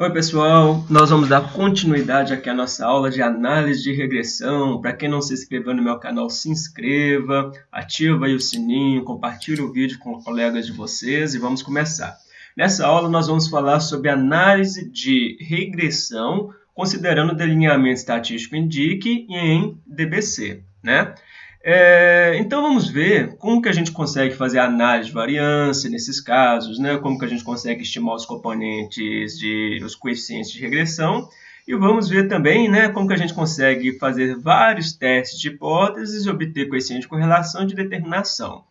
Oi pessoal, nós vamos dar continuidade aqui à nossa aula de análise de regressão. Para quem não se inscreveu no meu canal, se inscreva, ativa o sininho, compartilhe o vídeo com colegas de vocês e vamos começar. Nessa aula nós vamos falar sobre análise de regressão, considerando o delineamento estatístico em DIC e em DBC. Né? É, então vamos ver como que a gente consegue fazer análise de variância nesses casos, né? como que a gente consegue estimar os componentes, de, os coeficientes de regressão, e vamos ver também né, como que a gente consegue fazer vários testes de hipóteses e obter coeficiente de correlação de determinação.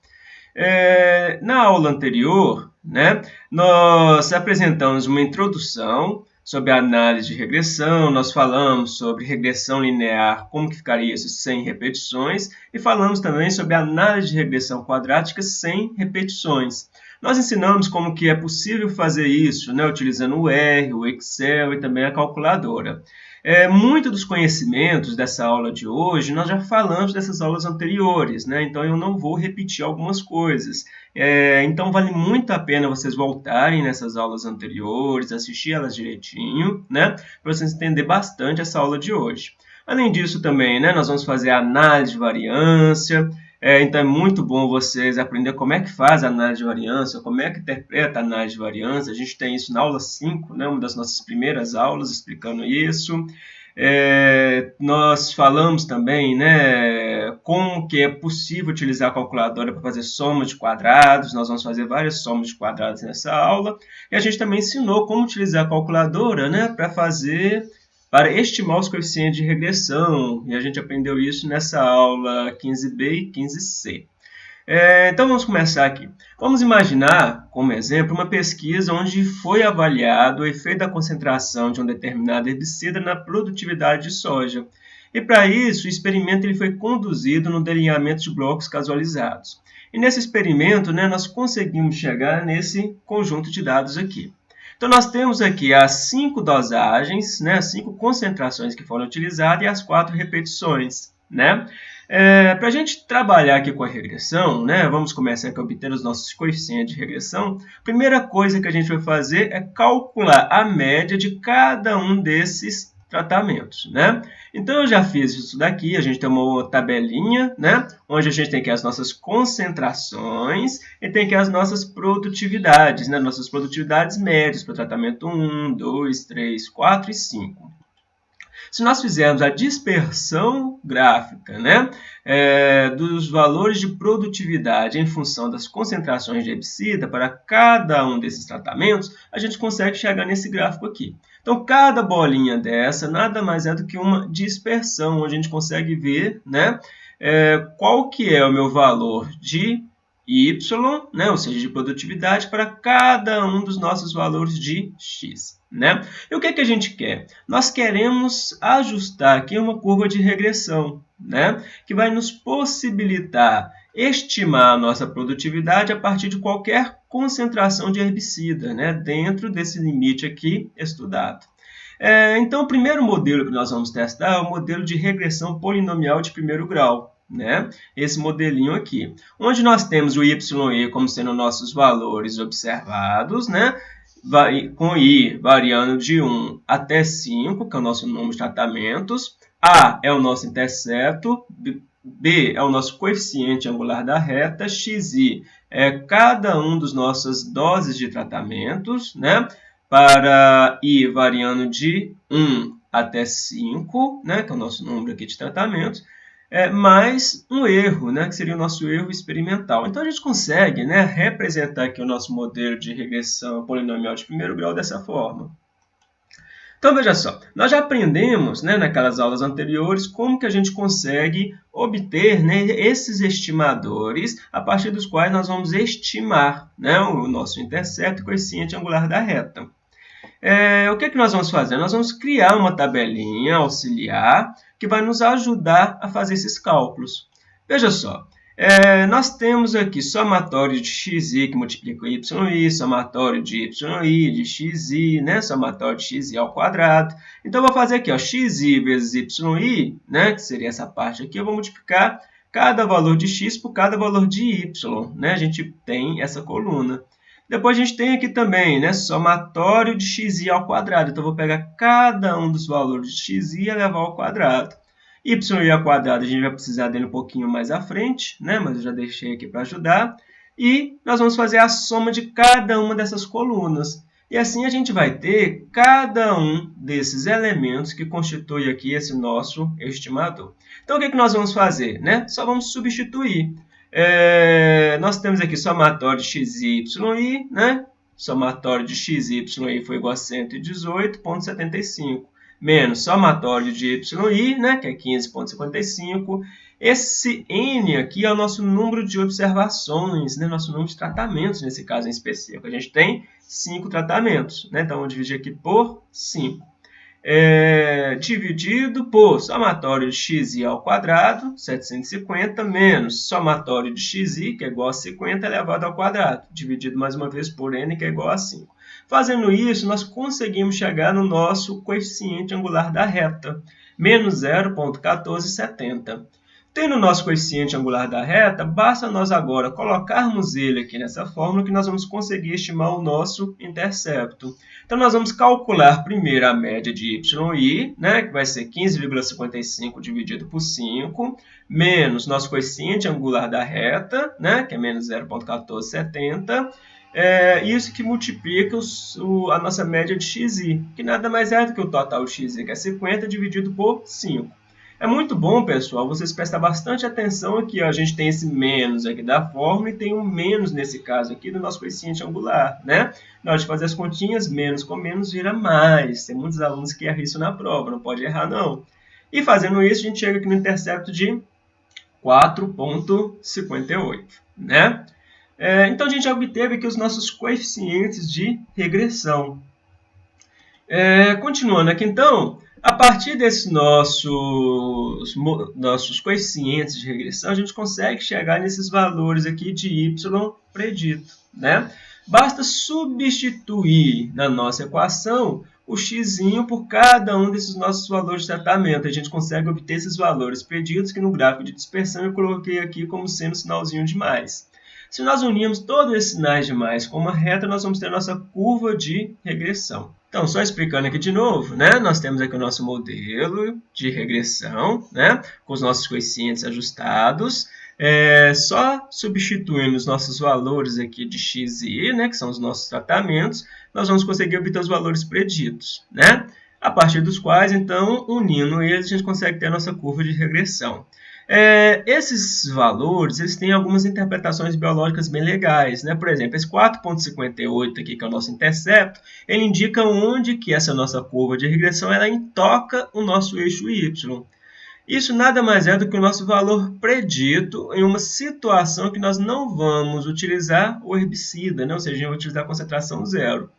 É, na aula anterior, né, nós apresentamos uma introdução sobre análise de regressão, nós falamos sobre regressão linear, como que ficaria isso sem repetições, e falamos também sobre análise de regressão quadrática sem repetições. Nós ensinamos como que é possível fazer isso, né, utilizando o R, o Excel e também a calculadora. É, muito dos conhecimentos dessa aula de hoje, nós já falamos dessas aulas anteriores, né? então eu não vou repetir algumas coisas. É, então vale muito a pena vocês voltarem nessas aulas anteriores, assistir elas direitinho, né? para vocês entenderem bastante essa aula de hoje. Além disso também, né, nós vamos fazer análise de variância, é, então é muito bom vocês aprender como é que faz a análise de variância, como é que interpreta a análise de variância. A gente tem isso na aula 5, né, uma das nossas primeiras aulas explicando isso. É, nós falamos também né, como que é possível utilizar a calculadora para fazer soma de quadrados. Nós vamos fazer várias somas de quadrados nessa aula. E a gente também ensinou como utilizar a calculadora né, para fazer para estimar os coeficientes de regressão, e a gente aprendeu isso nessa aula 15b e 15c. É, então vamos começar aqui. Vamos imaginar, como exemplo, uma pesquisa onde foi avaliado o efeito da concentração de um determinado herbicida na produtividade de soja. E para isso, o experimento ele foi conduzido no delineamento de blocos casualizados. E nesse experimento, né, nós conseguimos chegar nesse conjunto de dados aqui. Então, nós temos aqui as cinco dosagens, né, as cinco concentrações que foram utilizadas e as quatro repetições. Né? É, Para a gente trabalhar aqui com a regressão, né, vamos começar aqui obter os nossos coeficientes de regressão. Primeira coisa que a gente vai fazer é calcular a média de cada um desses tratamentos, né? Então, eu já fiz isso daqui, a gente tem uma tabelinha, né? Onde a gente tem aqui as nossas concentrações e tem aqui as nossas produtividades, né? Nossas produtividades médias para tratamento 1, 2, 3, 4 e 5. Se nós fizermos a dispersão gráfica né, é, dos valores de produtividade em função das concentrações de herbicida para cada um desses tratamentos, a gente consegue chegar nesse gráfico aqui. Então, cada bolinha dessa nada mais é do que uma dispersão, onde a gente consegue ver né, é, qual que é o meu valor de y, né, ou seja, de produtividade, para cada um dos nossos valores de x. Né? E o que, é que a gente quer? Nós queremos ajustar aqui uma curva de regressão, né? que vai nos possibilitar estimar a nossa produtividade a partir de qualquer concentração de herbicida, né? dentro desse limite aqui estudado. É, então, o primeiro modelo que nós vamos testar é o modelo de regressão polinomial de primeiro grau. Né? Esse modelinho aqui, onde nós temos o YE como sendo nossos valores observados, né? Com I variando de 1 até 5, que é o nosso número de tratamentos, A é o nosso intercepto, B é o nosso coeficiente angular da reta, XI é cada um dos nossas doses de tratamentos, né? para I variando de 1 até 5, né? que é o nosso número aqui de tratamentos, é, mais um erro, né, que seria o nosso erro experimental. Então, a gente consegue né, representar aqui o nosso modelo de regressão polinomial de primeiro grau dessa forma. Então, veja só, nós já aprendemos né, naquelas aulas anteriores como que a gente consegue obter né, esses estimadores a partir dos quais nós vamos estimar né, o nosso intercepto e coeficiente angular da reta. É, o que, é que nós vamos fazer? Nós vamos criar uma tabelinha auxiliar que vai nos ajudar a fazer esses cálculos. Veja só, é, nós temos aqui somatório de xi que multiplica yi, somatório de yi, de xi, né? somatório de xi ao quadrado. Então, eu vou fazer aqui, ó, xi vezes yi, né? que seria essa parte aqui, eu vou multiplicar cada valor de x por cada valor de y. Né? A gente tem essa coluna. Depois a gente tem aqui também, né, somatório de xi ao quadrado. Então, eu vou pegar cada um dos valores de xi e levar ao quadrado. y ao quadrado a gente vai precisar dele um pouquinho mais à frente, né, mas eu já deixei aqui para ajudar. E nós vamos fazer a soma de cada uma dessas colunas. E assim a gente vai ter cada um desses elementos que constitui aqui esse nosso estimador. Então, o que, é que nós vamos fazer? Né? Só vamos substituir. É, nós temos aqui somatório de x y, né? somatório de x y foi igual a 118,75, menos somatório de y, né? que é 15,55, esse n aqui é o nosso número de observações, né? nosso número de tratamentos nesse caso em específico. A gente tem 5 tratamentos, né? então vou dividir aqui por 5. É, dividido por somatório de xi ao quadrado, 750, menos somatório de xi, que é igual a 50 elevado ao quadrado, dividido mais uma vez por n, que é igual a 5. Fazendo isso, nós conseguimos chegar no nosso coeficiente angular da reta, menos 0,1470. Tendo o nosso coeficiente angular da reta, basta nós agora colocarmos ele aqui nessa fórmula que nós vamos conseguir estimar o nosso intercepto. Então, nós vamos calcular primeiro a média de y, né, que vai ser 15,55 dividido por 5, menos nosso coeficiente angular da reta, né, que é menos 0,1470, é isso que multiplica o, a nossa média de xi, que nada mais é do que o total de xi, que é 50 dividido por 5. É muito bom, pessoal, vocês prestar bastante atenção aqui. Ó. A gente tem esse menos aqui da fórmula e tem um menos nesse caso aqui do nosso coeficiente angular, né? Na hora de fazer as continhas, menos com menos vira mais. Tem muitos alunos que erram isso na prova, não pode errar não. E fazendo isso, a gente chega aqui no intercepto de 4,58, né? É, então, a gente já obteve aqui os nossos coeficientes de regressão. É, continuando aqui, então, a partir desses nossos, nossos coeficientes de regressão, a gente consegue chegar nesses valores aqui de y predito. Né? Basta substituir na nossa equação o x por cada um desses nossos valores de tratamento. A gente consegue obter esses valores preditos que no gráfico de dispersão eu coloquei aqui como sendo sinalzinho de mais. Se nós unirmos todos esses sinais de mais com uma reta, nós vamos ter a nossa curva de regressão. Então, só explicando aqui de novo, né? nós temos aqui o nosso modelo de regressão, né? com os nossos coeficientes ajustados, é, só substituindo os nossos valores aqui de x e y, né? que são os nossos tratamentos, nós vamos conseguir obter os valores preditos, né? a partir dos quais, então, unindo eles, a gente consegue ter a nossa curva de regressão. É, esses valores eles têm algumas interpretações biológicas bem legais. Né? Por exemplo, esse 4,58 aqui, que é o nosso intercepto, ele indica onde que essa nossa curva de regressão ela intoca o nosso eixo y. Isso nada mais é do que o nosso valor predito em uma situação que nós não vamos utilizar o herbicida, né? ou seja, vai utilizar a concentração zero.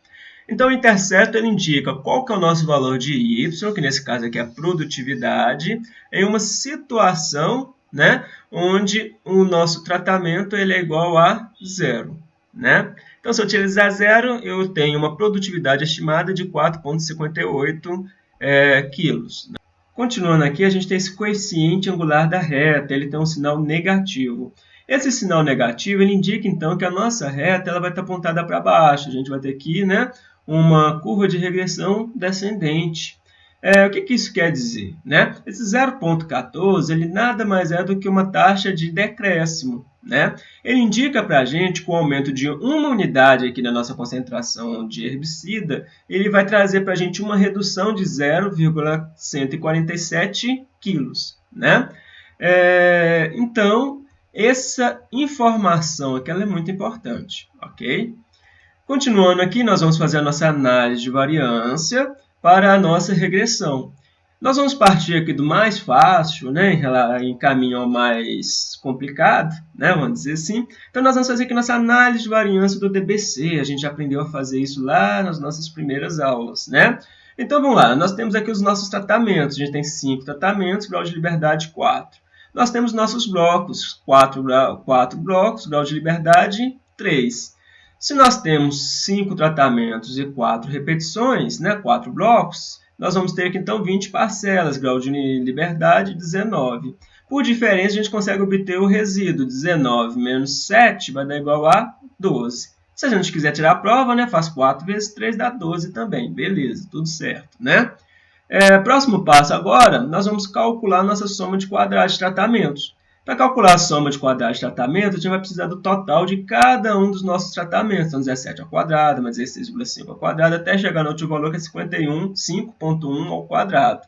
Então, o intercepto ele indica qual que é o nosso valor de y, que nesse caso aqui é a produtividade, em uma situação né, onde o nosso tratamento ele é igual a zero. Né? Então, se eu utilizar zero, eu tenho uma produtividade estimada de 4,58 é, quilos. Continuando aqui, a gente tem esse coeficiente angular da reta, ele tem um sinal negativo. Esse sinal negativo ele indica então que a nossa reta ela vai estar apontada para baixo. A gente vai ter aqui né, uma curva de regressão descendente. É, o que, que, isso quer dizer? Né? Esse 0,14 ele nada mais é do que uma taxa de decréscimo. Né? Ele indica para a gente que o aumento de uma unidade aqui na nossa concentração de herbicida, ele vai trazer para a gente uma redução de 0,147 quilos. Né? É, então, essa informação aqui é muito importante. ok? Continuando aqui, nós vamos fazer a nossa análise de variância para a nossa regressão. Nós vamos partir aqui do mais fácil, né, em caminho ao mais complicado, né, vamos dizer assim. Então, nós vamos fazer aqui nossa análise de variância do DBC. A gente aprendeu a fazer isso lá nas nossas primeiras aulas, né? Então, vamos lá. Nós temos aqui os nossos tratamentos. A gente tem cinco tratamentos, grau de liberdade 4. Nós temos nossos blocos, quatro, quatro blocos, grau de liberdade 3. Se nós temos cinco tratamentos e quatro repetições, né, quatro blocos, nós vamos ter aqui então 20 parcelas, grau de liberdade 19. Por diferença, a gente consegue obter o resíduo 19 menos 7 vai dar igual a 12. Se a gente quiser tirar a prova, né, faz 4 vezes 3 dá 12 também. Beleza, tudo certo, né? É, próximo passo agora, nós vamos calcular nossa soma de quadrados de tratamentos. Para calcular a soma de quadrados de tratamento, a gente vai precisar do total de cada um dos nossos tratamentos. Então, 17 ao quadrado, mais 16,5 ao quadrado, até chegar no último valor, que é 51, 5.1 ao quadrado.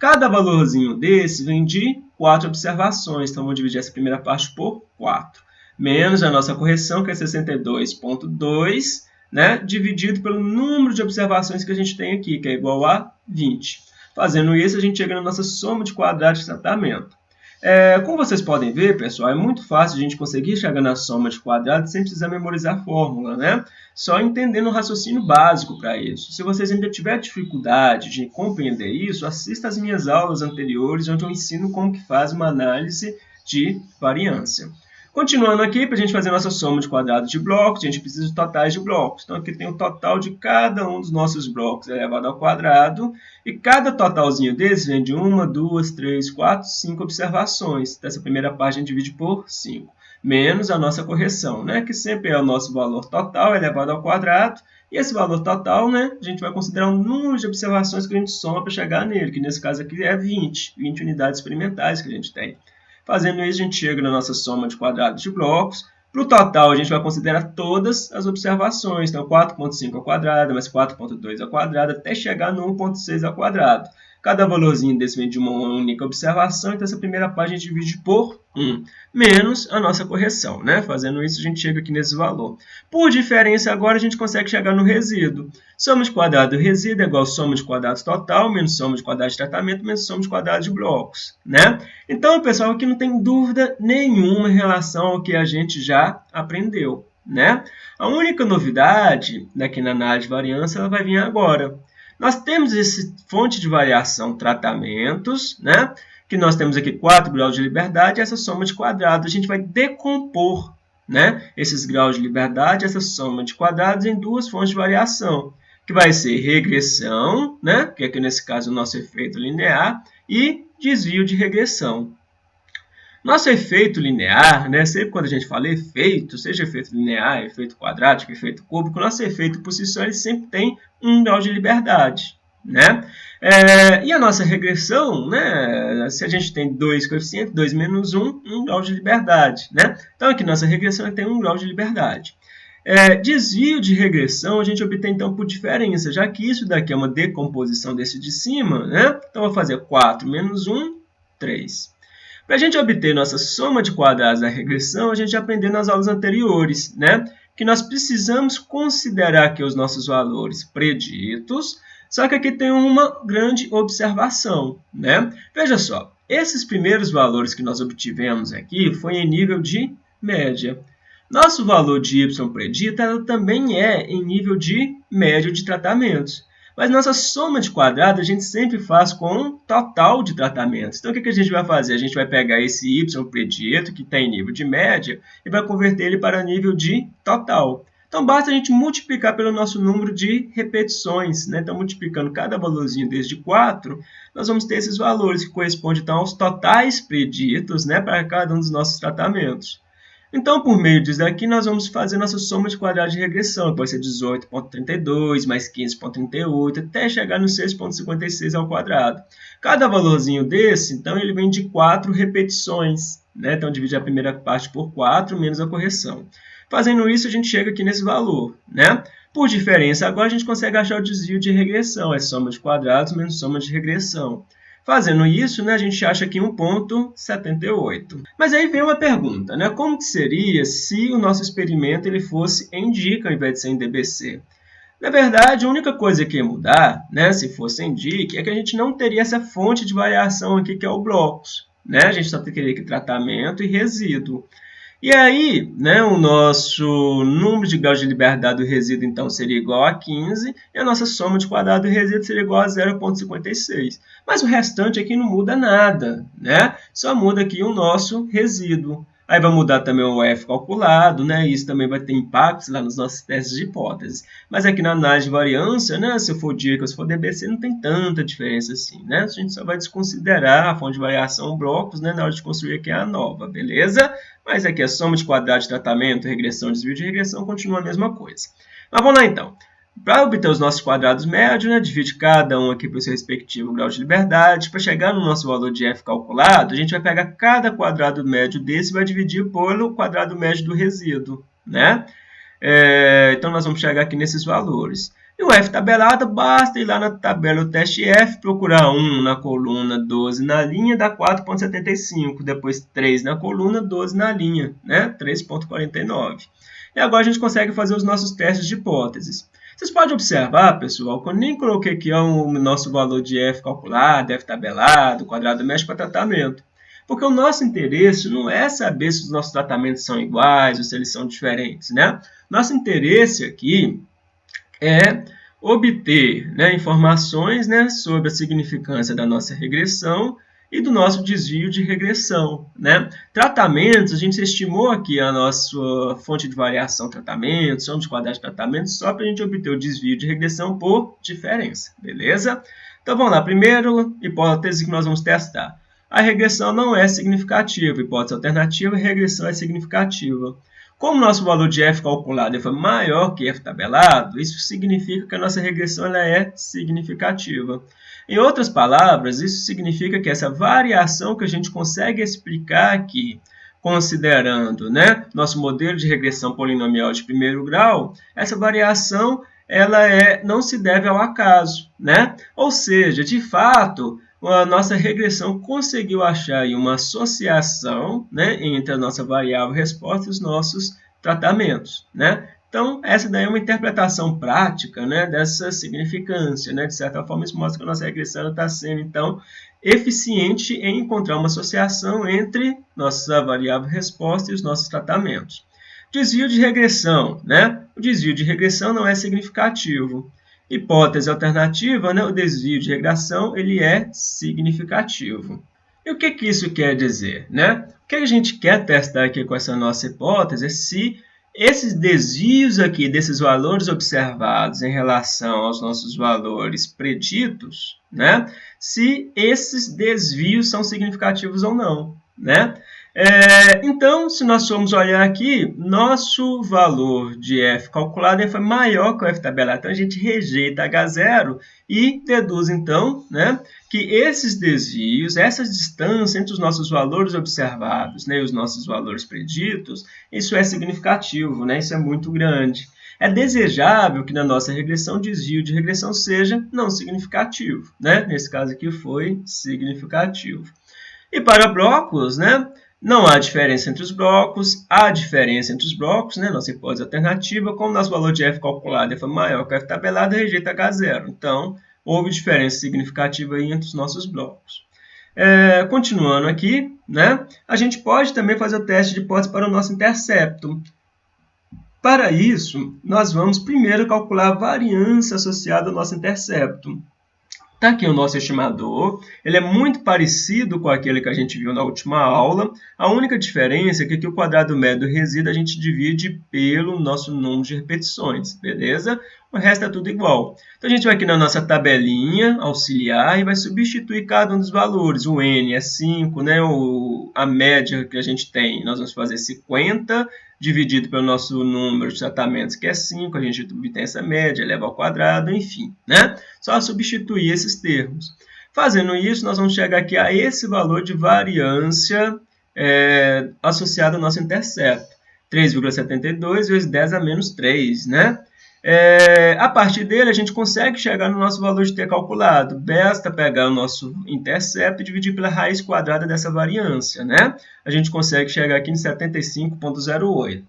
Cada valorzinho desse vem de 4 observações. Então, vamos dividir essa primeira parte por 4. Menos a nossa correção, que é 62,2, né? dividido pelo número de observações que a gente tem aqui, que é igual a 20. Fazendo isso, a gente chega na nossa soma de quadrados de tratamento. É, como vocês podem ver, pessoal, é muito fácil a gente conseguir chegar na soma de quadrados sem precisar memorizar a fórmula, né? Só entendendo o raciocínio básico para isso. Se vocês ainda tiverem dificuldade de compreender isso, assista às minhas aulas anteriores, onde eu ensino como que faz uma análise de variância. Continuando aqui, para a gente fazer nossa soma de quadrados de blocos, a gente precisa de totais de blocos. Então, aqui tem o total de cada um dos nossos blocos elevado ao quadrado. E cada totalzinho desse vem de uma, duas, três, quatro, cinco observações. Dessa primeira parte, a gente divide por 5. Menos a nossa correção, né? que sempre é o nosso valor total elevado ao quadrado. E esse valor total, né, a gente vai considerar o número de observações que a gente soma para chegar nele, que nesse caso aqui é 20, 20 unidades experimentais que a gente tem. Fazendo isso, a gente chega na nossa soma de quadrados de blocos. Para o total, a gente vai considerar todas as observações. Então, 4,5 ao quadrado, mais 4,2 ao quadrado, até chegar no 1,6 ao quadrado. Cada valorzinho desse vem de uma única observação, então essa primeira parte a gente divide por 1, menos a nossa correção. Né? Fazendo isso, a gente chega aqui nesse valor. Por diferença, agora a gente consegue chegar no resíduo. Soma de quadrado do resíduo é igual a soma de quadrados total, menos soma de quadrados de tratamento, menos soma de quadrados de blocos. Né? Então, pessoal, aqui não tem dúvida nenhuma em relação ao que a gente já aprendeu. Né? A única novidade daqui na análise de variância ela vai vir agora. Nós temos esse fonte de variação tratamentos, né? que nós temos aqui 4 graus de liberdade, essa soma de quadrados. A gente vai decompor né, esses graus de liberdade, essa soma de quadrados, em duas fontes de variação, que vai ser regressão, né, que aqui nesse caso é o nosso efeito linear, e desvio de regressão. Nosso efeito linear, né, sempre quando a gente fala efeito, seja efeito linear, efeito quadrático, efeito cúbico, nosso efeito por si só ele sempre tem um grau de liberdade. Né? É, e a nossa regressão, né, se a gente tem dois coeficientes, 2 menos 1, um, um grau de liberdade. Né? Então, aqui nossa regressão tem um grau de liberdade. É, desvio de regressão a gente obtém então por diferença, já que isso daqui é uma decomposição desse de cima. Né? Então, vou fazer 4 menos 1, 3. Para a gente obter nossa soma de quadrados da regressão, a gente aprendeu nas aulas anteriores, né? que nós precisamos considerar aqui os nossos valores preditos, só que aqui tem uma grande observação. Né? Veja só, esses primeiros valores que nós obtivemos aqui foi em nível de média. Nosso valor de y predito também é em nível de média de tratamentos. Mas nossa soma de quadrados a gente sempre faz com um total de tratamentos. Então, o que a gente vai fazer? A gente vai pegar esse y predito, que está em nível de média, e vai converter ele para nível de total. Então, basta a gente multiplicar pelo nosso número de repetições. Né? Então, multiplicando cada valorzinho desde 4, nós vamos ter esses valores que correspondem então, aos totais preditos né, para cada um dos nossos tratamentos. Então, por meio disso daqui, nós vamos fazer nossa soma de quadrados de regressão. Pode ser 18,32 mais 15,38, até chegar no 6,56 ao quadrado. Cada valorzinho desse, então, ele vem de 4 repetições. Né? Então, divide a primeira parte por 4, menos a correção. Fazendo isso, a gente chega aqui nesse valor. Né? Por diferença, agora a gente consegue achar o desvio de regressão. É soma de quadrados menos soma de regressão. Fazendo isso, né, a gente acha aqui 1.78. Mas aí vem uma pergunta, né? Como que seria se o nosso experimento ele fosse em dica ao invés de ser em DBC? Na verdade, a única coisa que ia mudar, né, se fosse em dica, é que a gente não teria essa fonte de variação aqui que é o blocos. Né? A gente só teria que tratamento e resíduo. E aí, né, o nosso número de graus de liberdade do resíduo, então, seria igual a 15, e a nossa soma de quadrado do resíduo seria igual a 0,56. Mas o restante aqui não muda nada, né? Só muda aqui o nosso resíduo. Aí vai mudar também o F calculado, né? Isso também vai ter impactos lá nos nossos testes de hipóteses. Mas aqui na análise de variância, né? Se for DIRC ou se for DBC, não tem tanta diferença assim, né? A gente só vai desconsiderar a fonte de variação blocos, né? Na hora de construir aqui a nova, beleza? Mas aqui a soma de quadrado de tratamento, regressão, desvio de regressão continua a mesma coisa. Mas vamos lá então. Para obter os nossos quadrados médios, né, divide cada um aqui para o seu respectivo grau de liberdade. Para chegar no nosso valor de f calculado, a gente vai pegar cada quadrado médio desse e vai dividir pelo quadrado médio do resíduo. Né? É, então, nós vamos chegar aqui nesses valores. E o f tabelado, basta ir lá na tabela do teste f, procurar 1 na coluna, 12 na linha, dá 4,75. Depois 3 na coluna, 12 na linha, né? 3,49. E agora a gente consegue fazer os nossos testes de hipóteses. Vocês podem observar, pessoal, que eu nem coloquei aqui o nosso valor de f calculado, f tabelado, quadrado médio para tratamento. Porque o nosso interesse não é saber se os nossos tratamentos são iguais ou se eles são diferentes. Né? Nosso interesse aqui é obter né, informações né, sobre a significância da nossa regressão e do nosso desvio de regressão. Né? Tratamentos, a gente estimou aqui a nossa fonte de variação tratamento, somos de quadrado de tratamento, só para a gente obter o desvio de regressão por diferença, beleza? Então vamos lá, primeiro hipótese que nós vamos testar. A regressão não é significativa, hipótese alternativa, regressão é significativa. Como nosso valor de f calculado foi maior que f tabelado, isso significa que a nossa regressão ela é significativa. Em outras palavras, isso significa que essa variação que a gente consegue explicar aqui, considerando né, nosso modelo de regressão polinomial de primeiro grau, essa variação ela é, não se deve ao acaso. Né? Ou seja, de fato, a nossa regressão conseguiu achar uma associação né, entre a nossa variável resposta e os nossos tratamentos. Né? Então, essa daí é uma interpretação prática né, dessa significância. Né? De certa forma, isso mostra que a nossa regressão está sendo, então, eficiente em encontrar uma associação entre nossa variável resposta e os nossos tratamentos. Desvio de regressão. Né? O desvio de regressão não é significativo. Hipótese alternativa, né? o desvio de regressão ele é significativo. E o que, que isso quer dizer? Né? O que a gente quer testar aqui com essa nossa hipótese é se esses desvios aqui desses valores observados em relação aos nossos valores preditos, né? se esses desvios são significativos ou não. Né? É, então, se nós formos olhar aqui, nosso valor de f calculado foi maior que o f tabelado. Então, a gente rejeita H0 e deduz, então, né, que esses desvios, essas distâncias entre os nossos valores observados né, e os nossos valores preditos, isso é significativo, né, isso é muito grande. É desejável que na nossa regressão o desvio de regressão seja não significativo. Né? Nesse caso aqui foi significativo. E para blocos, né, não há diferença entre os blocos, há diferença entre os blocos, né? nossa hipótese alternativa, como nosso valor de f calculado foi maior que f tabelado, rejeita H0. Então, houve diferença significativa entre os nossos blocos. É, continuando aqui, né? a gente pode também fazer o teste de hipótese para o nosso intercepto. Para isso, nós vamos primeiro calcular a variância associada ao nosso intercepto. Está aqui o nosso estimador, ele é muito parecido com aquele que a gente viu na última aula. A única diferença é que aqui o quadrado médio do resíduo a gente divide pelo nosso número de repetições, beleza? O resto é tudo igual. Então, a gente vai aqui na nossa tabelinha auxiliar e vai substituir cada um dos valores. O n é 5, né? o, a média que a gente tem, nós vamos fazer 50 dividido pelo nosso número de tratamentos, que é 5, a gente obtém essa média, eleva ao quadrado, enfim. Né? Só substituir esses termos. Fazendo isso, nós vamos chegar aqui a esse valor de variância é, associado ao nosso intercepto. 3,72 vezes 10 a menos 3, né? É, a partir dele, a gente consegue chegar no nosso valor de t calculado. Basta pegar o nosso intercepto e dividir pela raiz quadrada dessa variância. Né? A gente consegue chegar aqui em 75,08.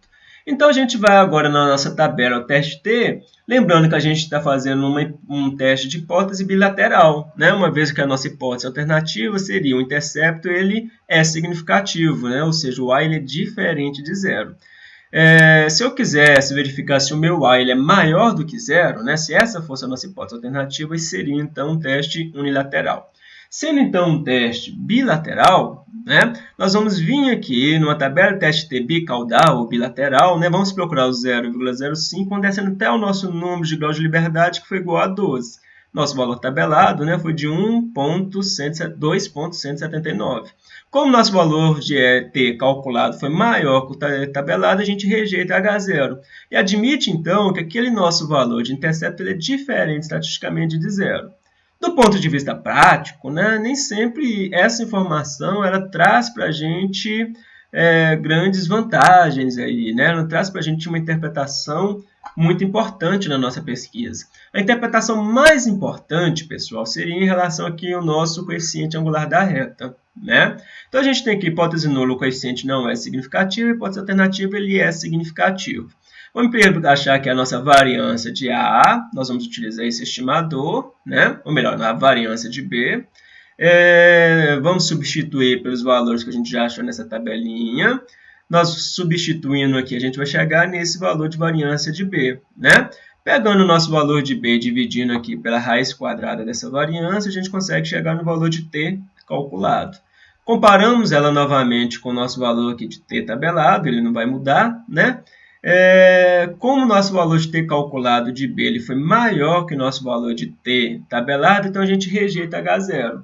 Então, a gente vai agora na nossa tabela, o teste T, lembrando que a gente está fazendo uma, um teste de hipótese bilateral. Né? Uma vez que a nossa hipótese alternativa seria o intercepto, ele é significativo, né? ou seja, o A ele é diferente de zero. É, se eu quisesse verificar se o meu A ele é maior do que zero, né, se essa fosse a nossa hipótese alternativa, seria então um teste unilateral. Sendo então um teste bilateral, né, nós vamos vir aqui numa tabela de teste T bicaudal ou bilateral, né, vamos procurar o 0,05, vamos descendo até o nosso número de grau de liberdade, que foi igual a 12. Nosso valor tabelado né, foi de 2,179. Como nosso valor de T calculado foi maior que o tabelado, a gente rejeita H0. E admite, então, que aquele nosso valor de intercepto é diferente estatisticamente de zero. Do ponto de vista prático, né, nem sempre essa informação ela traz para a gente é, grandes vantagens, aí, né? ela traz para a gente uma interpretação muito importante na nossa pesquisa. A interpretação mais importante, pessoal, seria em relação aqui ao nosso coeficiente angular da reta. Né? Então, a gente tem aqui hipótese nula, o coeficiente não é significativo, hipótese alternativa, ele é significativo. Vamos primeiro achar que a nossa variância de A, nós vamos utilizar esse estimador, né? ou melhor, a variância de B. É, vamos substituir pelos valores que a gente já achou nessa tabelinha. Nós substituindo aqui, a gente vai chegar nesse valor de variância de B. Né? Pegando o nosso valor de B, dividindo aqui pela raiz quadrada dessa variância, a gente consegue chegar no valor de T calculado. Comparamos ela novamente com o nosso valor aqui de T tabelado, ele não vai mudar, né? É, como o nosso valor de t calculado de b ele foi maior que o nosso valor de t tabelado, então a gente rejeita H0.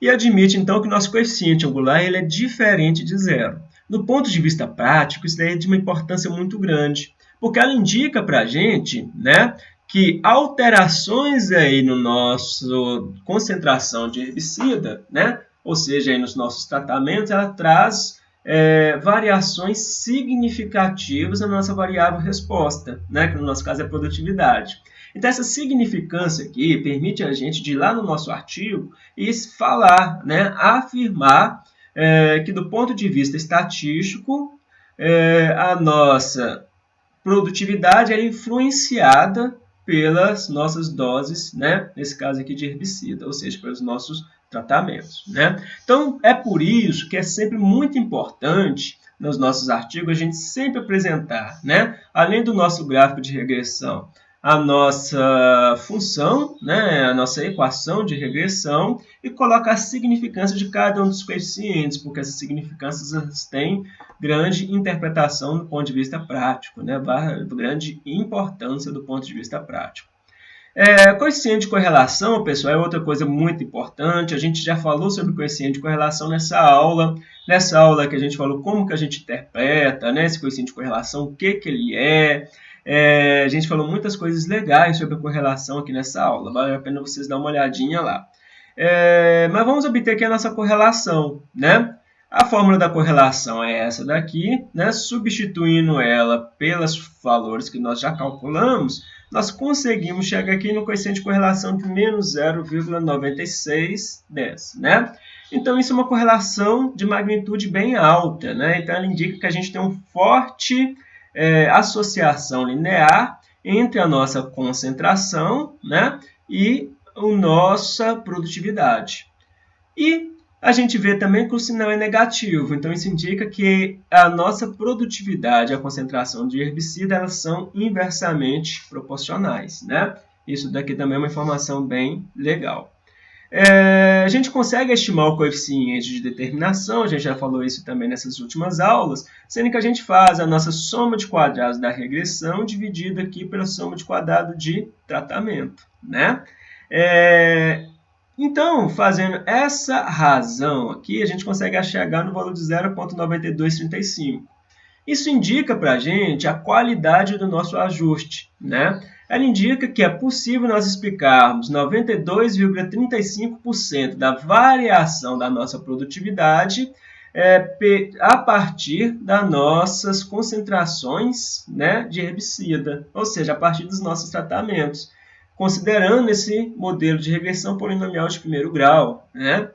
E admite, então, que o nosso coeficiente angular ele é diferente de zero. Do ponto de vista prático, isso daí é de uma importância muito grande, porque ela indica para a gente né, que alterações aí no nosso concentração de herbicida, né, ou seja, aí nos nossos tratamentos, ela traz é, variações significativas na nossa variável resposta, né, que no nosso caso é produtividade. Então, essa significância aqui permite a gente de ir lá no nosso artigo e falar, né, afirmar é, que do ponto de vista estatístico, é, a nossa produtividade é influenciada pelas nossas doses, né, nesse caso aqui de herbicida, ou seja, pelos nossos tratamentos. Né? Então, é por isso que é sempre muito importante nos nossos artigos a gente sempre apresentar, né? além do nosso gráfico de regressão, a nossa função, né, a nossa equação de regressão e coloca a significância de cada um dos coeficientes, porque essas significâncias têm grande interpretação do ponto de vista prático, né, grande importância do ponto de vista prático. É, coeficiente de correlação, pessoal, é outra coisa muito importante. A gente já falou sobre coeficiente de correlação nessa aula. Nessa aula que a gente falou como que a gente interpreta né, esse coeficiente de correlação, o que, que ele é. É. A gente falou muitas coisas legais sobre a correlação aqui nessa aula. Vale a pena vocês dar uma olhadinha lá. É, mas vamos obter aqui a nossa correlação, né? A fórmula da correlação é essa daqui, né? Substituindo ela pelos valores que nós já calculamos, nós conseguimos chegar aqui no coeficiente de correlação de menos 0,9610, né? Então, isso é uma correlação de magnitude bem alta, né? Então, ela indica que a gente tem uma forte é, associação linear entre a nossa concentração né? e a nossa produtividade. E a gente vê também que o sinal é negativo, então isso indica que a nossa produtividade e a concentração de herbicida elas são inversamente proporcionais. Né? Isso daqui também é uma informação bem legal. É, a gente consegue estimar o coeficiente de determinação, a gente já falou isso também nessas últimas aulas, sendo que a gente faz a nossa soma de quadrados da regressão dividida aqui pela soma de quadrado de tratamento. Né? É, então, fazendo essa razão aqui, a gente consegue chegar no valor de 0,9235. Isso indica para a gente a qualidade do nosso ajuste. Né? Ela indica que é possível nós explicarmos 92,35% da variação da nossa produtividade é, a partir das nossas concentrações né, de herbicida, ou seja, a partir dos nossos tratamentos considerando esse modelo de regressão polinomial de primeiro grau. Né?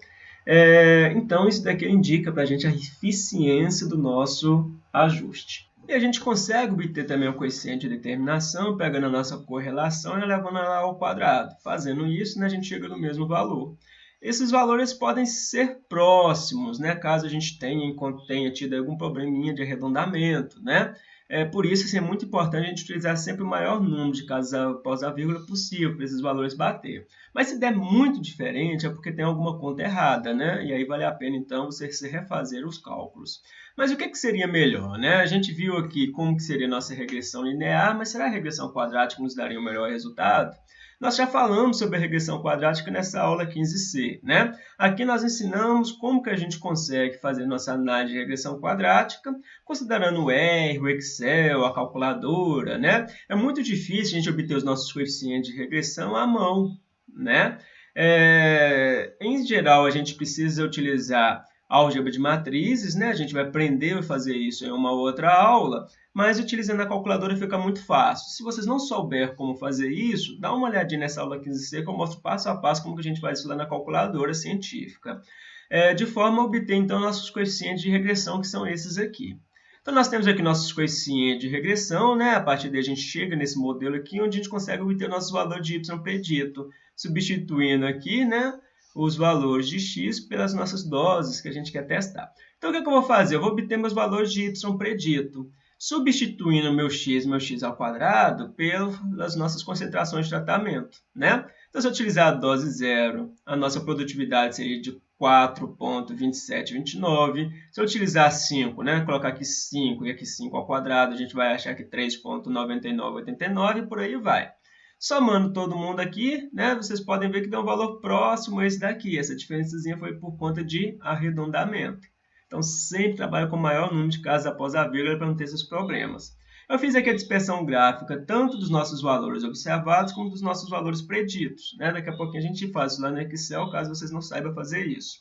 É, então, isso daqui indica para a gente a eficiência do nosso ajuste. E a gente consegue obter também o coeficiente de determinação, pegando a nossa correlação e elevando ela ao quadrado. Fazendo isso, né, a gente chega no mesmo valor. Esses valores podem ser próximos, né, caso a gente tenha, tenha tido algum probleminha de arredondamento. Né? É, por isso, assim, é muito importante a gente utilizar sempre o maior número de casos após a vírgula possível para esses valores bater. Mas se der muito diferente, é porque tem alguma conta errada, né? E aí vale a pena, então, você refazer os cálculos. Mas o que, que seria melhor, né? A gente viu aqui como que seria a nossa regressão linear, mas será a regressão quadrática nos daria o melhor resultado? Nós já falamos sobre a regressão quadrática nessa aula 15C, né? Aqui nós ensinamos como que a gente consegue fazer nossa análise de regressão quadrática, considerando o R, o Excel, a calculadora, né? É muito difícil a gente obter os nossos coeficientes de regressão à mão, né? É, em geral, a gente precisa utilizar álgebra de matrizes, né? A gente vai aprender a fazer isso em uma outra aula, mas utilizando a calculadora fica muito fácil. Se vocês não souberem como fazer isso, dá uma olhadinha nessa aula 15C que eu mostro passo a passo como que a gente faz isso lá na calculadora científica. É, de forma a obter, então, nossos coeficientes de regressão, que são esses aqui. Então, nós temos aqui nossos coeficientes de regressão, né? A partir daí a gente chega nesse modelo aqui, onde a gente consegue obter nossos valores de y predito, substituindo aqui, né? Os valores de x pelas nossas doses que a gente quer testar. Então, o que, é que eu vou fazer? Eu vou obter meus valores de y predito substituindo meu x, meu x ao quadrado, pelas nossas concentrações de tratamento, né? Então, se eu utilizar a dose zero, a nossa produtividade seria de 4,2729. Se eu utilizar 5, né, colocar aqui 5 e aqui 5 ao quadrado, a gente vai achar que 3,9989 e por aí vai. Somando todo mundo aqui, né, vocês podem ver que dá um valor próximo a esse daqui. Essa diferençazinha foi por conta de arredondamento. Então, sempre trabalha com o maior número de casos após a vírgula para não ter esses problemas. Eu fiz aqui a dispersão gráfica tanto dos nossos valores observados como dos nossos valores preditos. Né? Daqui a pouquinho a gente faz isso lá no Excel, caso vocês não saibam fazer isso.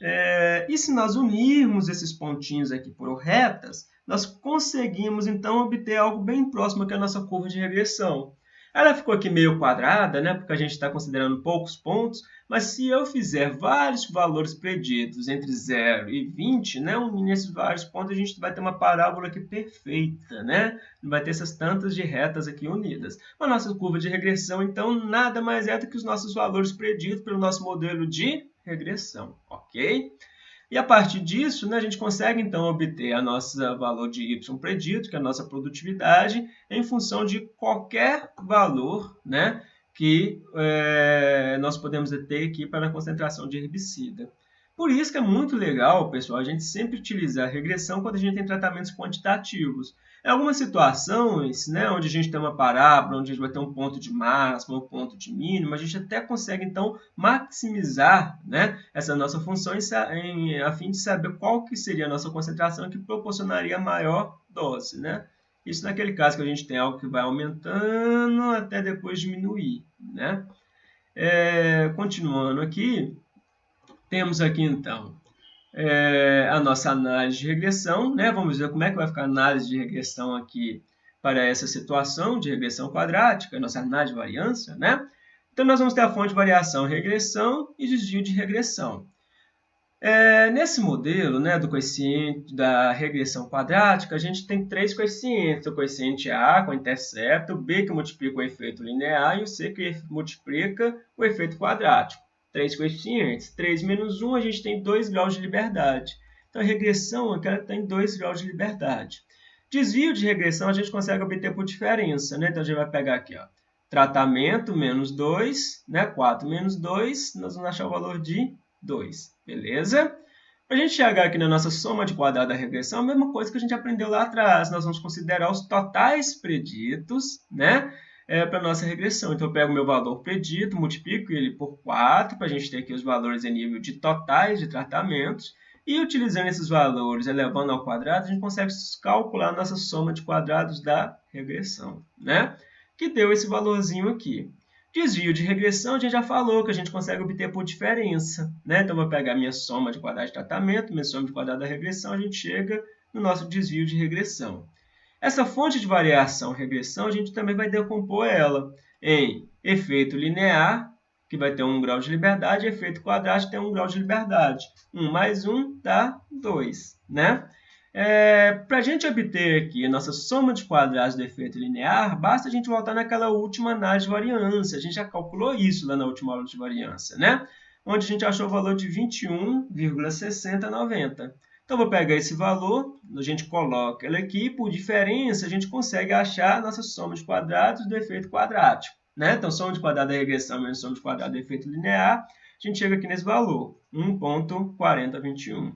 É, e se nós unirmos esses pontinhos aqui por retas, nós conseguimos então obter algo bem próximo à nossa curva de regressão. Ela ficou aqui meio quadrada, né, porque a gente está considerando poucos pontos, mas se eu fizer vários valores preditos entre 0 e 20, né, unindo esses vários pontos, a gente vai ter uma parábola aqui perfeita, né? Não vai ter essas tantas de retas aqui unidas. A nossa curva de regressão, então, nada mais é do que os nossos valores preditos pelo nosso modelo de regressão, ok? E a partir disso, né, a gente consegue então obter a nossa valor de y predito, que é a nossa produtividade, em função de qualquer valor né, que é, nós podemos ter aqui para a concentração de herbicida. Por isso que é muito legal, pessoal, a gente sempre utilizar a regressão quando a gente tem tratamentos quantitativos. Em algumas situações, né, onde a gente tem uma parábola, onde a gente vai ter um ponto de máximo, um ponto de mínimo, a gente até consegue, então, maximizar né, essa nossa função em, em, a fim de saber qual que seria a nossa concentração que proporcionaria a maior dose. Né? Isso naquele caso que a gente tem algo que vai aumentando até depois diminuir. Né? É, continuando aqui, temos aqui, então, é, a nossa análise de regressão. Né? Vamos ver como é que vai ficar a análise de regressão aqui para essa situação de regressão quadrática, nossa análise de variância. Né? Então, nós vamos ter a fonte de variação regressão e desvio de regressão. É, nesse modelo né, do coeficiente da regressão quadrática, a gente tem três coeficientes. O coeficiente A com intercepto, o B que multiplica o efeito linear e o C que multiplica o efeito quadrático três coeficientes. 3 menos 1, a gente tem 2 graus de liberdade. Então, a regressão aqui ela tem 2 graus de liberdade. Desvio de regressão a gente consegue obter por diferença. Né? Então, a gente vai pegar aqui, ó, tratamento menos 2, né? 4 menos 2, nós vamos achar o valor de 2. Beleza? Para a gente chegar aqui na nossa soma de quadrado da regressão, a mesma coisa que a gente aprendeu lá atrás. Nós vamos considerar os totais preditos, né? É, para nossa regressão. Então, eu pego o meu valor predito, multiplico ele por 4, para a gente ter aqui os valores em nível de totais de tratamentos, e utilizando esses valores elevando ao quadrado, a gente consegue calcular a nossa soma de quadrados da regressão, né? que deu esse valorzinho aqui. Desvio de regressão, a gente já falou que a gente consegue obter por diferença. Né? Então, eu vou pegar minha soma de quadrado de tratamento, minha soma de quadrado da regressão, a gente chega no nosso desvio de regressão. Essa fonte de variação regressão, a gente também vai decompor ela em efeito linear, que vai ter 1 grau de liberdade, e efeito quadrático tem 1 grau de liberdade. 1 mais 1 dá 2. Né? É, Para a gente obter aqui a nossa soma de quadrados do efeito linear, basta a gente voltar naquela última análise de variância. A gente já calculou isso lá na última aula de variância, né? onde a gente achou o valor de 21,6090. Então, vou pegar esse valor, a gente coloca ele aqui, por diferença, a gente consegue achar a nossa soma de quadrados do efeito quadrático. Né? Então, soma de quadrado da regressão menos soma de quadrado do efeito linear, a gente chega aqui nesse valor, 1.4021.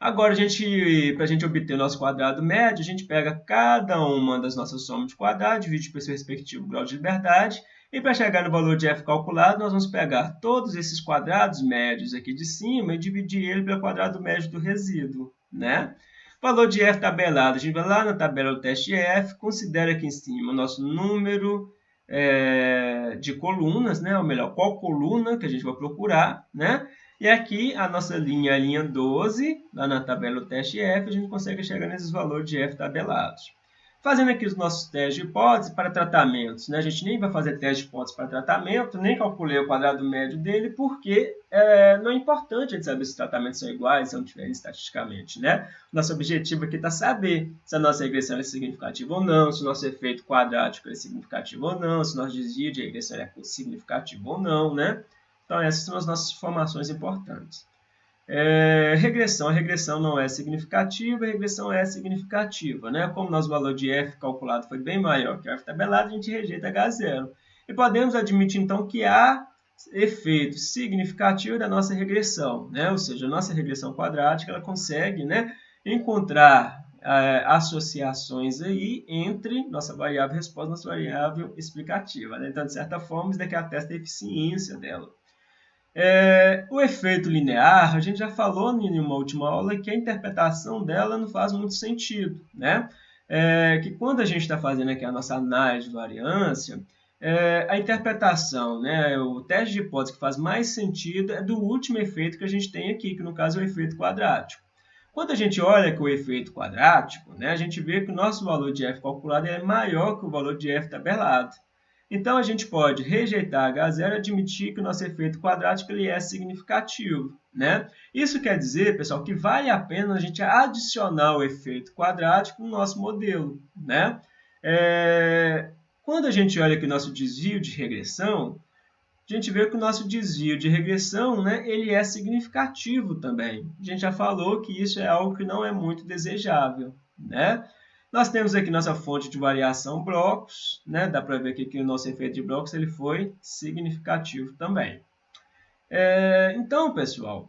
Agora, para a gente obter o nosso quadrado médio, a gente pega cada uma das nossas somas de quadrado, divide pelo seu respectivo grau de liberdade, e para chegar no valor de f calculado, nós vamos pegar todos esses quadrados médios aqui de cima e dividir ele pelo quadrado médio do resíduo. Né? Valor de f tabelado, a gente vai lá na tabela do teste f, considera aqui em cima o nosso número é, de colunas, né? ou melhor, qual coluna que a gente vai procurar, né? E aqui a nossa linha a linha 12, lá na tabela do teste F, a gente consegue chegar nesses valores de F tabelados. Fazendo aqui os nossos testes de hipótese para tratamentos, né? a gente nem vai fazer teste de hipótese para tratamento, nem calculei o quadrado médio dele, porque é, não é importante a gente saber se os tratamentos são iguais, são diferentes estatisticamente. Né? Nosso objetivo aqui está saber se a nossa regressão é significativa ou não, se o nosso efeito quadrático é significativo ou não, se o nosso desvio de regressão é significativo ou não. Né? Então, essas são as nossas informações importantes. É, regressão. A regressão não é significativa, a regressão é significativa. Né? Como nosso valor de f calculado foi bem maior que o f tabelado, a gente rejeita H0. E podemos admitir, então, que há efeito significativo da nossa regressão. Né? Ou seja, a nossa regressão quadrática ela consegue né, encontrar é, associações aí entre nossa variável resposta e nossa variável explicativa. Né? Então, de certa forma, isso daqui atesta a eficiência dela. É, o efeito linear, a gente já falou em uma última aula que a interpretação dela não faz muito sentido. Né? É, que quando a gente está fazendo aqui a nossa análise de variância, é, a interpretação, né, o teste de hipótese que faz mais sentido é do último efeito que a gente tem aqui, que no caso é o efeito quadrático. Quando a gente olha com o efeito quadrático, né, a gente vê que o nosso valor de f calculado é maior que o valor de f tabelado. Então, a gente pode rejeitar H0 e admitir que o nosso efeito quadrático ele é significativo. Né? Isso quer dizer, pessoal, que vale a pena a gente adicionar o efeito quadrático no nosso modelo. Né? É... Quando a gente olha aqui o nosso desvio de regressão, a gente vê que o nosso desvio de regressão né, ele é significativo também. A gente já falou que isso é algo que não é muito desejável. Né? Nós temos aqui nossa fonte de variação blocos, né? dá para ver aqui que o nosso efeito de blocos ele foi significativo também. É, então, pessoal,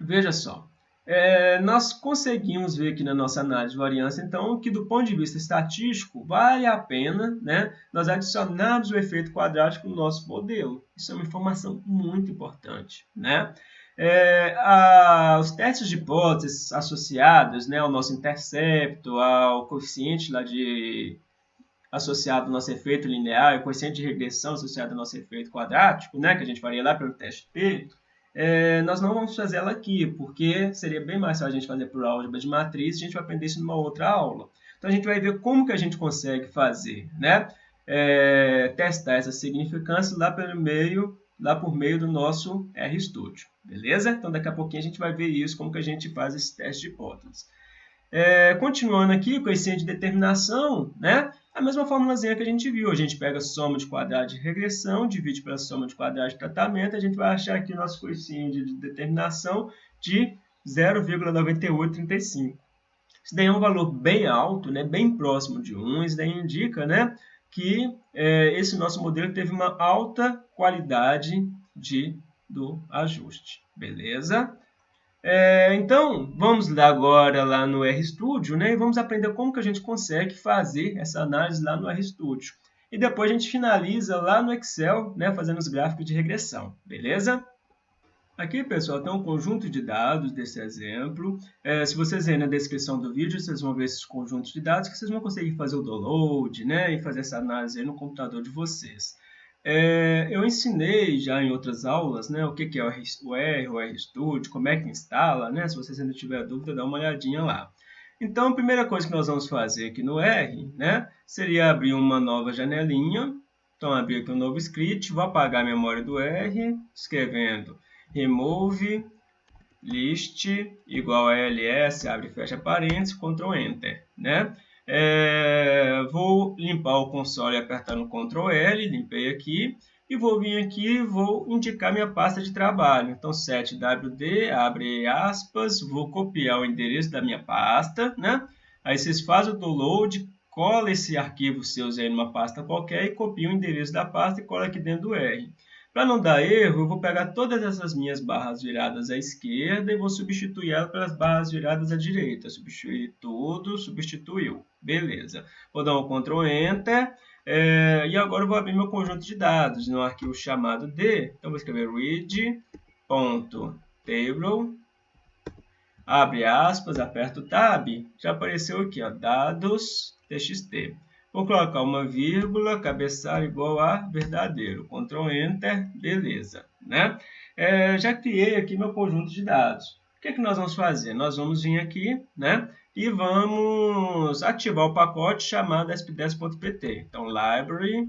veja só, é, nós conseguimos ver aqui na nossa análise de variância, então, que do ponto de vista estatístico, vale a pena né, nós adicionarmos o efeito quadrático no nosso modelo. Isso é uma informação muito importante. Né? É, a, os testes de hipóteses associados né, ao nosso intercepto, ao coeficiente lá de, associado ao nosso efeito linear, o coeficiente de regressão associado ao nosso efeito quadrático, né, que a gente faria lá pelo teste P, é, nós não vamos fazer ela aqui, porque seria bem mais fácil a gente fazer por álgebra de matriz, a gente vai aprender isso numa outra aula. Então, a gente vai ver como que a gente consegue fazer, né? É, testar essa significância lá pelo meio lá por meio do nosso RStudio, beleza? Então, daqui a pouquinho a gente vai ver isso, como que a gente faz esse teste de hipóteses. É, continuando aqui, coeficiente de determinação, né? A mesma formulazinha que a gente viu, a gente pega a soma de quadrado de regressão, divide pela soma de quadrado de tratamento, a gente vai achar aqui o nosso coeficiente de determinação de 0,9835. Isso daí é um valor bem alto, né? bem próximo de 1, isso daí indica né? Que é, esse nosso modelo teve uma alta qualidade de, do ajuste. Beleza? É, então, vamos lá agora lá no RStudio né, e vamos aprender como que a gente consegue fazer essa análise lá no RStudio. E depois a gente finaliza lá no Excel, né, fazendo os gráficos de regressão. Beleza? Aqui, pessoal, tem um conjunto de dados desse exemplo. É, se vocês verem na descrição do vídeo, vocês vão ver esses conjuntos de dados que vocês vão conseguir fazer o download né, e fazer essa análise no computador de vocês. É, eu ensinei já em outras aulas né, o que, é o R, o RStudio, como é que instala. Né, se vocês ainda tiverem dúvida, dá uma olhadinha lá. Então, a primeira coisa que nós vamos fazer aqui no R né, seria abrir uma nova janelinha. Então, abrir aqui um novo script, vou apagar a memória do R, escrevendo remove list igual a ls, abre e fecha parênteses, Ctrl Enter. Né? É, vou limpar o console apertando Ctrl L, limpei aqui, e vou vir aqui e vou indicar minha pasta de trabalho. Então, 7wd, abre aspas, vou copiar o endereço da minha pasta, né? Aí vocês fazem o download, cola esse arquivo seus aí numa pasta qualquer e copia o endereço da pasta e cola aqui dentro do R. Para não dar erro, eu vou pegar todas essas minhas barras viradas à esquerda e vou substituir elas pelas barras viradas à direita. Substituir tudo, substituiu. Beleza. Vou dar um Ctrl Enter. É, e agora eu vou abrir meu conjunto de dados no arquivo chamado D. Então, vou escrever read.table. Abre aspas, aperto Tab. Já apareceu aqui, ó, dados txt. Vou colocar uma vírgula, cabeçalho igual a verdadeiro. Ctrl Enter, beleza. Né? É, já criei aqui meu conjunto de dados. O que, é que nós vamos fazer? Nós vamos vir aqui né, e vamos ativar o pacote chamado sp10.pt. Então, library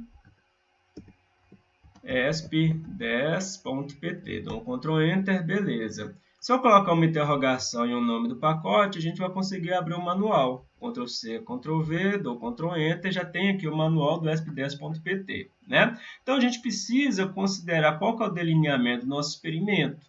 sp10.pt. Dou um Ctrl Enter, beleza. Se eu colocar uma interrogação e o nome do pacote, a gente vai conseguir abrir o um manual. Ctrl C, Ctrl V, dou Ctrl Enter, já tem aqui o manual do sp10.pt. Né? Então, a gente precisa considerar qual é o delineamento do nosso experimento.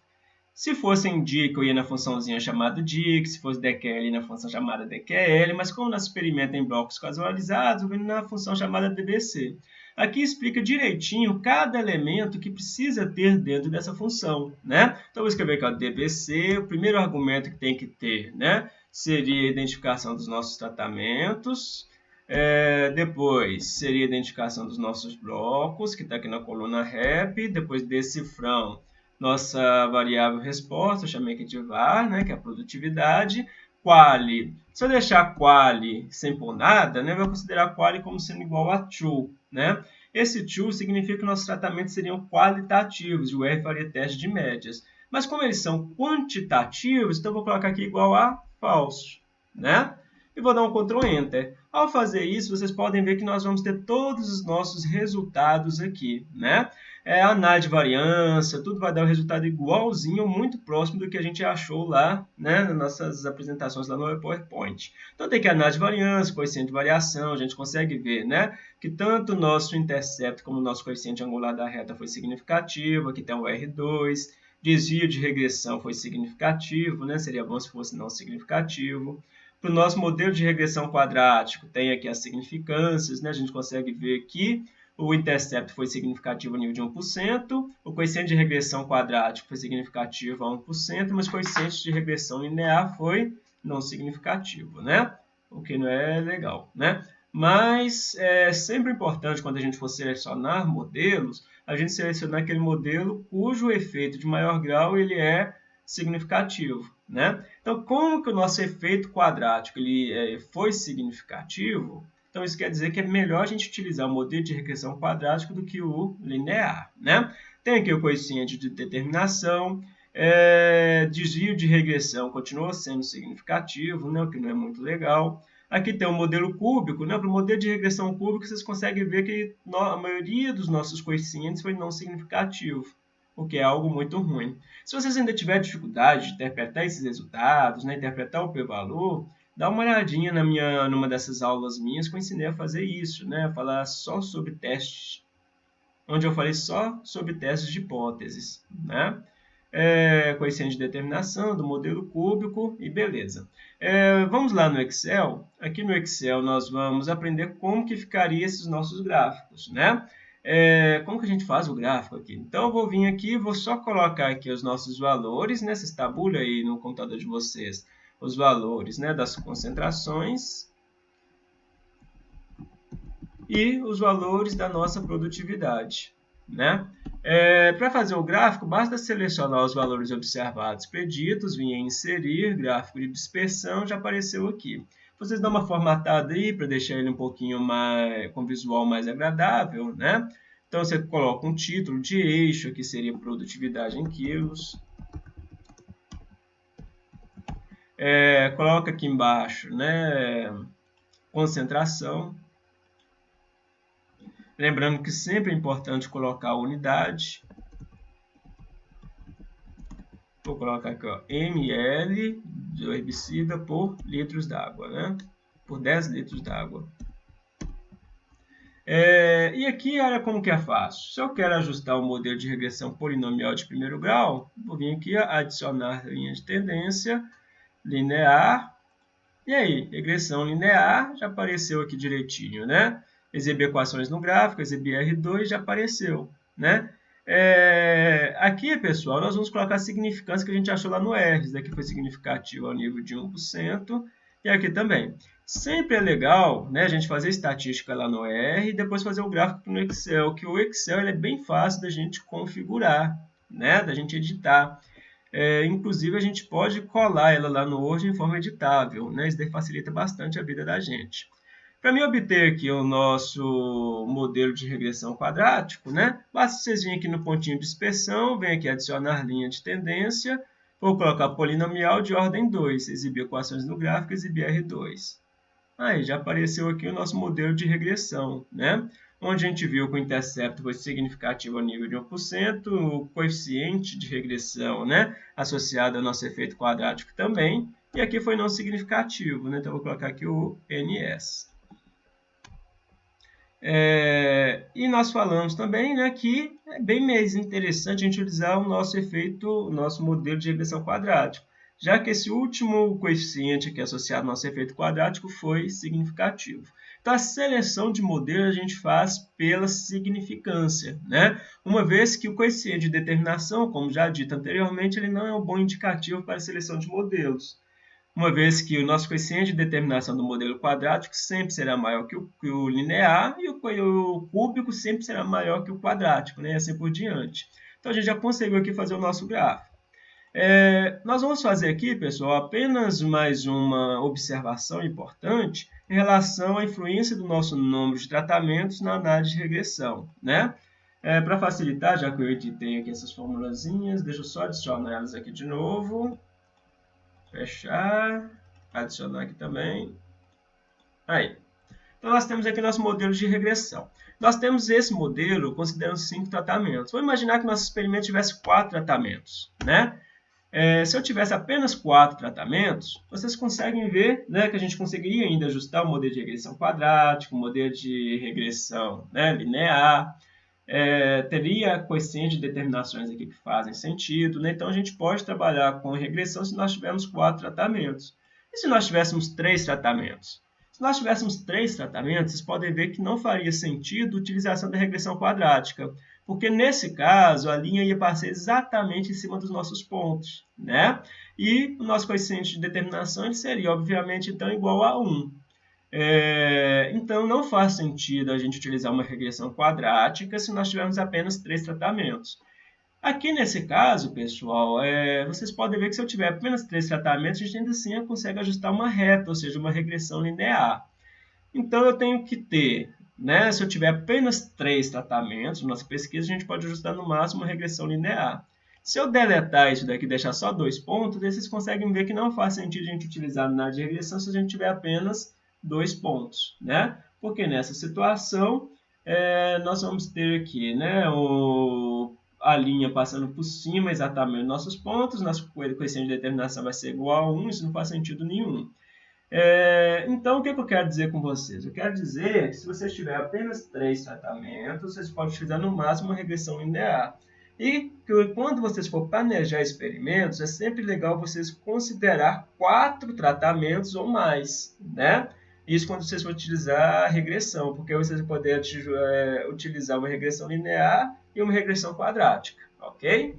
Se fosse em dic, eu ia na funçãozinha chamada dic, se fosse dql, na função chamada dql, mas como nosso experimento é em blocos casualizados, eu vou na função chamada dbc. Aqui explica direitinho cada elemento que precisa ter dentro dessa função, né? Então, vou escrever aqui, ó, dbc, o primeiro argumento que tem que ter, né? Seria a identificação dos nossos tratamentos, é, depois seria a identificação dos nossos blocos, que está aqui na coluna rep, depois decifrão nossa variável resposta, eu chamei aqui de var, né, que é a produtividade, quali. Se eu deixar quali sem pôr nada, né, eu vou considerar quali como sendo igual a true. Né? Esse true significa que nossos tratamentos seriam qualitativos, e o R faria teste de médias. Mas como eles são quantitativos, então eu vou colocar aqui igual a false. Né? E vou dar um Ctrl Enter. Ao fazer isso, vocês podem ver que nós vamos ter todos os nossos resultados aqui. Né? é, análise de variância, tudo vai dar um resultado igualzinho, muito próximo do que a gente achou lá, né, nas nossas apresentações lá no PowerPoint. Então tem que análise de variância, coeficiente de variação, a gente consegue ver, né, que tanto o nosso intercepto como o nosso coeficiente angular da reta foi significativo, aqui tem o R2, desvio de regressão foi significativo, né, seria bom se fosse não significativo. Para o nosso modelo de regressão quadrático, tem aqui as significâncias, né, a gente consegue ver que o intercepto foi significativo a nível de 1%, o coeficiente de regressão quadrático foi significativo a 1%, mas o coeficiente de regressão linear foi não significativo, né? O que não é legal, né? Mas é sempre importante, quando a gente for selecionar modelos, a gente selecionar aquele modelo cujo efeito de maior grau ele é significativo, né? Então, como que o nosso efeito quadrático ele é, foi significativo, então, isso quer dizer que é melhor a gente utilizar o modelo de regressão quadrático do que o linear. Né? Tem aqui o coeficiente de determinação, é, desvio de regressão continua sendo significativo, né, o que não é muito legal. Aqui tem o modelo cúbico. Né? Para o modelo de regressão cúbica, vocês conseguem ver que a maioria dos nossos coeficientes foi não significativo, o que é algo muito ruim. Se vocês ainda tiverem dificuldade de interpretar esses resultados, né, interpretar o p-valor, dá uma olhadinha na minha, numa dessas aulas minhas que eu ensinei a fazer isso, né? Falar só sobre testes, onde eu falei só sobre testes de hipóteses, né? É, coeficiente de determinação do modelo cúbico e beleza. É, vamos lá no Excel. Aqui no Excel nós vamos aprender como que ficaria esses nossos gráficos, né? É, como que a gente faz o gráfico aqui? Então, eu vou vir aqui, vou só colocar aqui os nossos valores, né? tabulas aí no computador de vocês os valores né, das concentrações e os valores da nossa produtividade. Né? É, Para fazer o gráfico, basta selecionar os valores observados preditos, vir em inserir, gráfico de dispersão, já apareceu aqui. Vocês dão uma formatada aí para deixar ele um pouquinho mais, com visual mais agradável, né? Então, você coloca um título de eixo, que seria produtividade em quilos. É, coloca aqui embaixo, né, concentração. Lembrando que sempre é importante colocar a unidade. Vou colocar aqui, ó, ml de herbicida por litros d'água, né? Por 10 litros d'água. É, e aqui, olha como que é fácil. Se eu quero ajustar o modelo de regressão polinomial de primeiro grau, vou vir aqui adicionar linha de tendência, linear, e aí, regressão linear, já apareceu aqui direitinho, né? Exibir equações no gráfico, exibir R2, já apareceu, né? É, aqui, pessoal, nós vamos colocar a significância que a gente achou lá no R. Isso daqui foi significativo ao nível de 1%. E aqui também. Sempre é legal né, a gente fazer estatística lá no R e depois fazer o gráfico no Excel, que o Excel é bem fácil da gente configurar, né, da gente editar. É, inclusive, a gente pode colar ela lá no Word em forma editável. Né, isso daí facilita bastante a vida da gente. Para mim obter aqui o nosso modelo de regressão quadrático, né, basta vocês virem aqui no pontinho de inspeção, vem aqui adicionar linha de tendência, vou colocar polinomial de ordem 2, exibir equações no gráfico, exibir R2. Aí já apareceu aqui o nosso modelo de regressão, né? onde a gente viu que o intercepto foi significativo a nível de 1%, o coeficiente de regressão né? associado ao nosso efeito quadrático também, e aqui foi não significativo, né? então vou colocar aqui o NS. É, e nós falamos também né, que é bem mais interessante a gente utilizar o nosso efeito, o nosso modelo de regressão quadrático, já que esse último coeficiente aqui associado ao nosso efeito quadrático foi significativo. Então, a seleção de modelo a gente faz pela significância, né? uma vez que o coeficiente de determinação, como já dito anteriormente, ele não é um bom indicativo para a seleção de modelos uma vez que o nosso coeficiente de determinação do modelo quadrático sempre será maior que o, que o linear e o, o, cúbico sempre será maior que o quadrático, né? assim por diante. Então, a gente já conseguiu aqui fazer o nosso gráfico. É, nós vamos fazer aqui, pessoal, apenas mais uma observação importante em relação à influência do nosso número de tratamentos na análise de regressão. Né? É, Para facilitar, já que eu editei aqui essas formulazinhas, deixa eu só adicionar elas aqui de novo. Fechar. Adicionar aqui também. Aí. Então, nós temos aqui nosso modelo de regressão. Nós temos esse modelo considerando cinco tratamentos. Vamos imaginar que nosso experimento tivesse quatro tratamentos. Né? É, se eu tivesse apenas quatro tratamentos, vocês conseguem ver né, que a gente conseguiria ainda ajustar o modelo de regressão quadrático, o modelo de regressão né, linear, é, teria coeficiente de determinações aqui que fazem sentido, né? então a gente pode trabalhar com regressão se nós tivermos quatro tratamentos. E se nós tivéssemos três tratamentos? Se nós tivéssemos três tratamentos, vocês podem ver que não faria sentido a utilização da regressão quadrática, porque nesse caso a linha ia passar exatamente em cima dos nossos pontos, né? E o nosso coeficiente de determinação seria, obviamente, então igual a 1. É, então, não faz sentido a gente utilizar uma regressão quadrática se nós tivermos apenas três tratamentos. Aqui nesse caso, pessoal, é, vocês podem ver que se eu tiver apenas três tratamentos, a gente ainda assim consegue ajustar uma reta, ou seja, uma regressão linear. Então, eu tenho que ter, né, se eu tiver apenas três tratamentos, nossa pesquisa, a gente pode ajustar no máximo uma regressão linear. Se eu deletar isso daqui e deixar só dois pontos, vocês conseguem ver que não faz sentido a gente utilizar na de regressão se a gente tiver apenas dois pontos, né? Porque nessa situação, é, nós vamos ter aqui, né, o, a linha passando por cima exatamente dos nossos pontos, nosso coeficiente de determinação vai ser igual a 1, isso não faz sentido nenhum. É, então, o que, que, eu quero dizer com vocês? Eu quero dizer que se vocês tiverem apenas três tratamentos, vocês podem utilizar no máximo uma regressão linear. E quando vocês for planejar experimentos, é sempre legal vocês considerar quatro tratamentos ou mais, né? Isso quando vocês vão utilizar a regressão, porque vocês vão poder é, utilizar uma regressão linear e uma regressão quadrática, ok?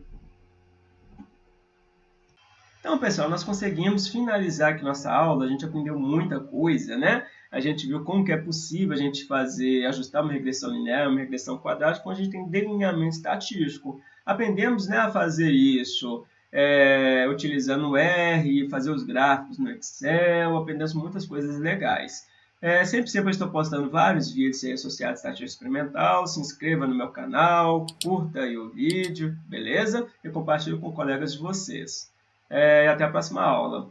Então, pessoal, nós conseguimos finalizar aqui nossa aula, a gente aprendeu muita coisa, né? A gente viu como que é possível a gente fazer, ajustar uma regressão linear, uma regressão quadrática, quando a gente tem delineamento estatístico. Aprendemos né, a fazer isso, é, utilizando o R, fazer os gráficos no Excel, aprendemos muitas coisas legais. É, sempre, sempre estou postando vários vídeos associados à estatística experimental. Se inscreva no meu canal, curta o vídeo, beleza? E compartilhe com colegas de vocês. É, até a próxima aula.